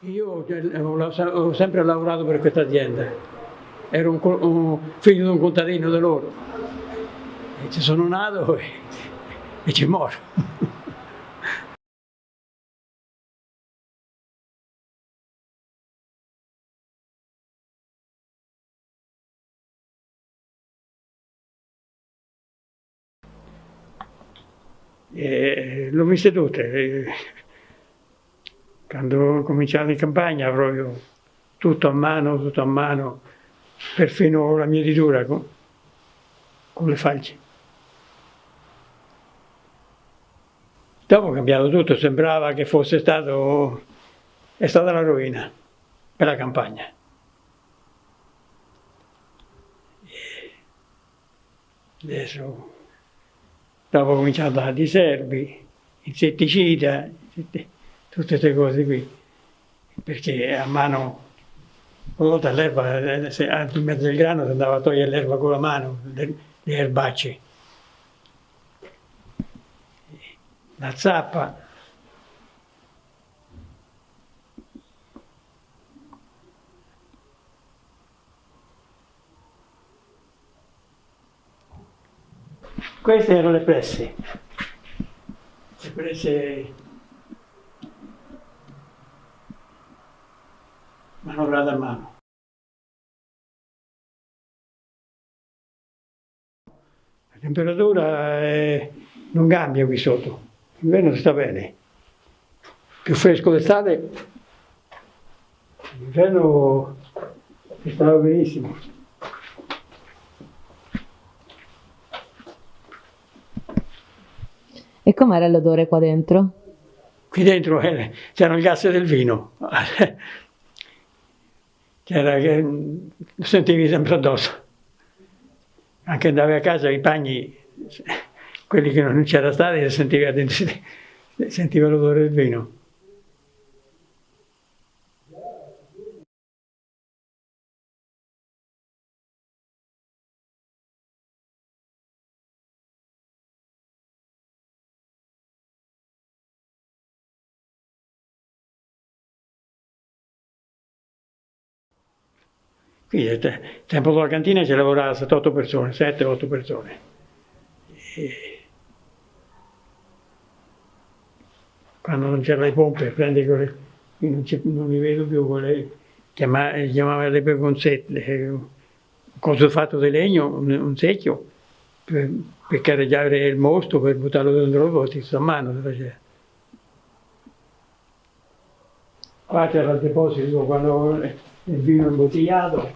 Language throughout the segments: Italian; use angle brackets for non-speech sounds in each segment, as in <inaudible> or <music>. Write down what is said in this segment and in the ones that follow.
Io ho sempre lavorato per questa azienda, ero un, un figlio di un contadino di loro, e ci sono nato e, e ci moro. <laughs> E l'ho viste tutte. Quando ho cominciato in campagna proprio tutto a mano, tutto a mano, perfino la mietitura con, con le falci. Dopo ho cambiato tutto, sembrava che fosse stato, è stata la rovina per la campagna. Adesso dopo ho cominciato a diserbi, insetticida, tutte queste cose qui, perché a mano, una volta l'erba, in mezzo al grano si andava a togliere l'erba con la mano, le, erbacce. La zappa, Queste erano le presse, le presse manovrate a mano. La temperatura è... non cambia qui sotto, l'inverno sta bene, più fresco d'estate, l'inverno stava benissimo. E com'era l'odore qua dentro? Qui dentro eh, c'era il gas del vino, c'era che lo sentivi sempre addosso. Anche andavi a casa i bagni, quelli che non c'era stati, sentivi, sentiva l'odore del vino. Qui al tempo della cantina ci lavorava 7-8 persone, 7-8 persone. E quando non c'erano le pompe, prendi quelle, non, non, li vedo più, quelle, chiamava, chiamava le pegonzette, un coso fatto di legno, un, un secchio, per, per carreggiare il mosto, per buttarlo dentro il botti, a mano si faceva. Qua c'era il deposito quando il vino imbottigliato.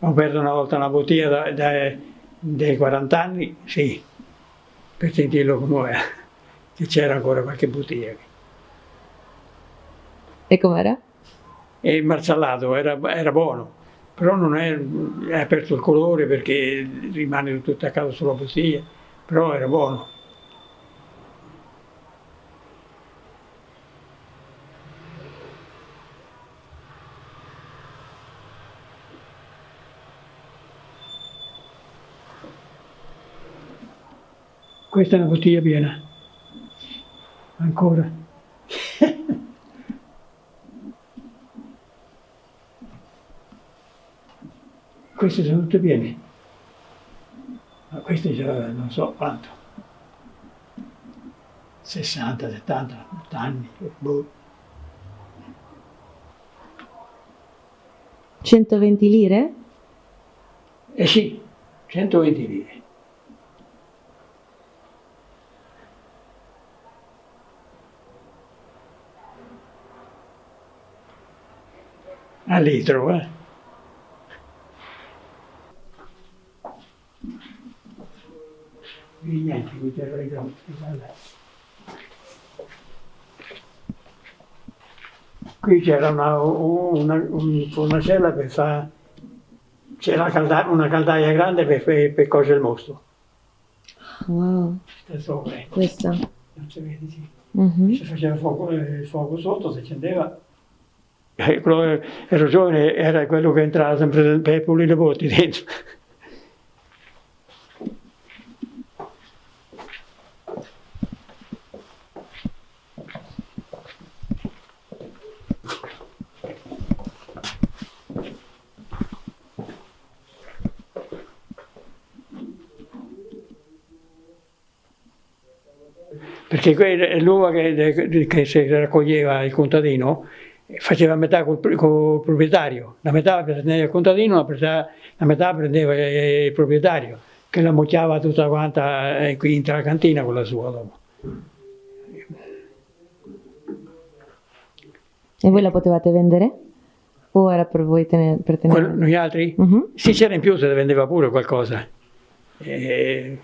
Ho aperto una volta una bottiglia da, da, dei 40 anni, sì, per sentirlo come era, che c'era ancora qualche bottiglia. E com'era? E il marzallato era, era buono però non è, è aperto il colore perché rimane tutto attaccato sulla bottiglia, però era buono. Questa è una bottiglia piena, ancora. Queste sono tutte piene, ma queste già non so quanto, 60, 70, 80 anni, boh. 120 lire? Eh sì, 120 lire. A litro, eh. Niente, qui c'era le Qui c'era una, una, una, cella per fare, c'era una caldaia grande per, per, per cosere il mosto. Wow. Questa? Non si vede, sì. Uh -huh. Si faceva fuoco, il fuoco sotto, si accendeva ero giovane, era quello che entrava sempre per pulire le botti dentro. Perché l'uva che, che, si raccoglieva il contadino faceva metà col, col proprietario, la metà prendeva il contadino, la metà, la metà prendeva il proprietario, che la mocchiava tutta quanta eh, qui in la cantina con la sua dopo. E voi la potevate vendere? O era per voi tenere, per tenere? Quello, noi altri? Uh -huh. Sì, c'era in più se vendeva pure qualcosa. E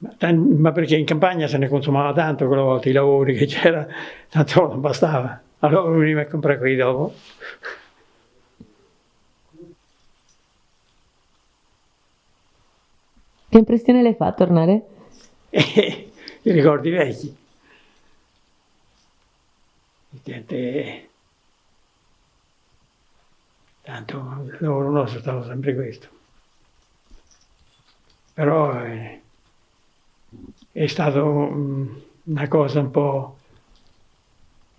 ma perché in campagna se ne consumava tanto quella volta, i lavori che c'era, tanto non bastava. Allora veniva a comprare qui dopo. Che impressione le fa tornare? <laughs> I ricordi vecchi. Gente... Tanto il lavoro nostro stava sempre questo. Però... Eh, è stata una cosa un po'...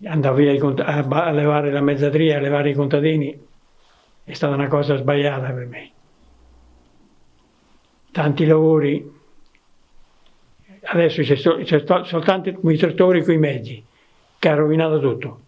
andare via a levare la mezzadria, a levare i contadini, è stata una cosa sbagliata per me. Tanti lavori, adesso c'è, sol, soltanto i trattori con i mezzi, che ha rovinato tutto.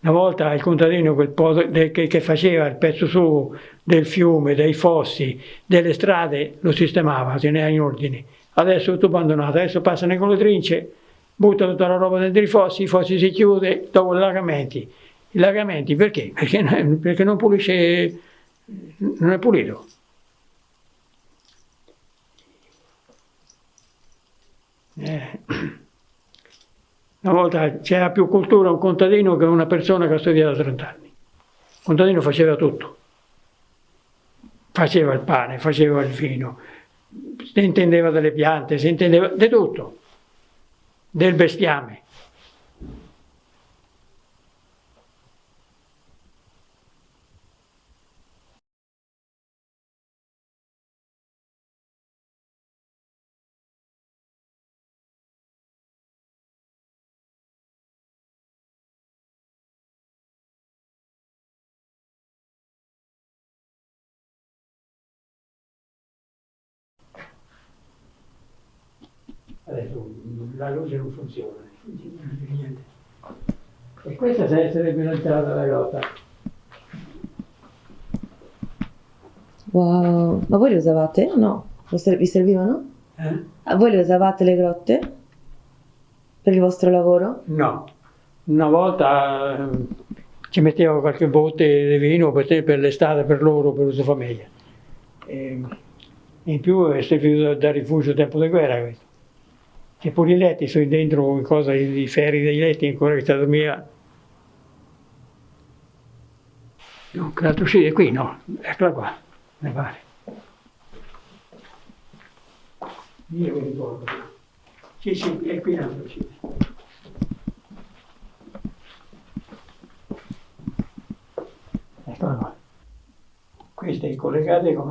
Una volta il contadino quel che, faceva il pezzo su del fiume, dei fossi, delle strade, lo sistemava, teneva in ordine adesso tutto abbandonato, adesso passano con le trince, butta tutta la roba dentro i fossi, i fossi si chiude dopo i lagamenti. I lagamenti perché? Perché, perché non pulisce, non è pulito. Eh. Una volta c'era più cultura un contadino che una persona che ha studiato 30 anni. Il contadino faceva tutto. Faceva il pane, faceva il vino, si intendeva delle piante, si intendeva di tutto, del bestiame. Adesso la luce non funziona, niente. E questa sarebbe l'entrata della grotta. Wow, ma voi le usavate? No, vi servivano? Eh? A voi le usavate le grotte? Per il vostro lavoro? No, una volta eh, ci mettevo qualche botte di vino per, per l'estate, per loro, per uso famiglia. E in più è servito da rifugio tempo di guerra questo che pure i letti sono dentro cosa, i ferri dei letti ancora che sta dormiva. Dunque l'altro è qui, no? Eccola qua, mi pare. Io mi ricordo. Sì, sì, è qui l'altro sì. Eccola qua. Questa è collegata con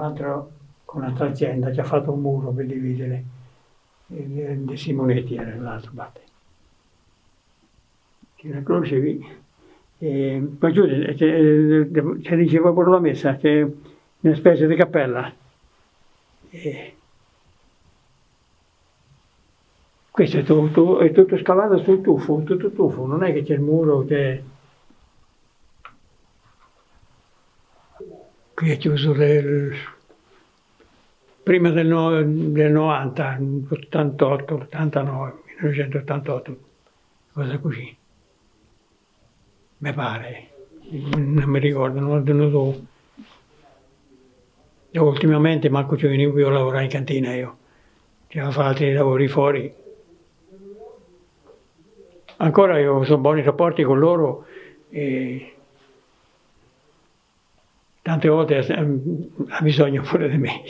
un'altra azienda che ha fatto un muro per dividere De Simonetti era l'altro parte. C'è una croce qui. E giù c'è diceva pure la messa, c'è una specie di cappella. E questo è tutto, è tutto scavato sul tuffo, tutto tuffo, non è che c'è il muro che... Qui è chiuso del prima del, no, del 90, 88, 89, 1988, cosa così. Mi pare, non mi ricordo, non ho tenuto... E ultimamente manco ci venivo più a lavorare in cantina io, c'era fare altri lavori fuori. Ancora io ho buoni rapporti con loro e tante volte ha bisogno pure di me.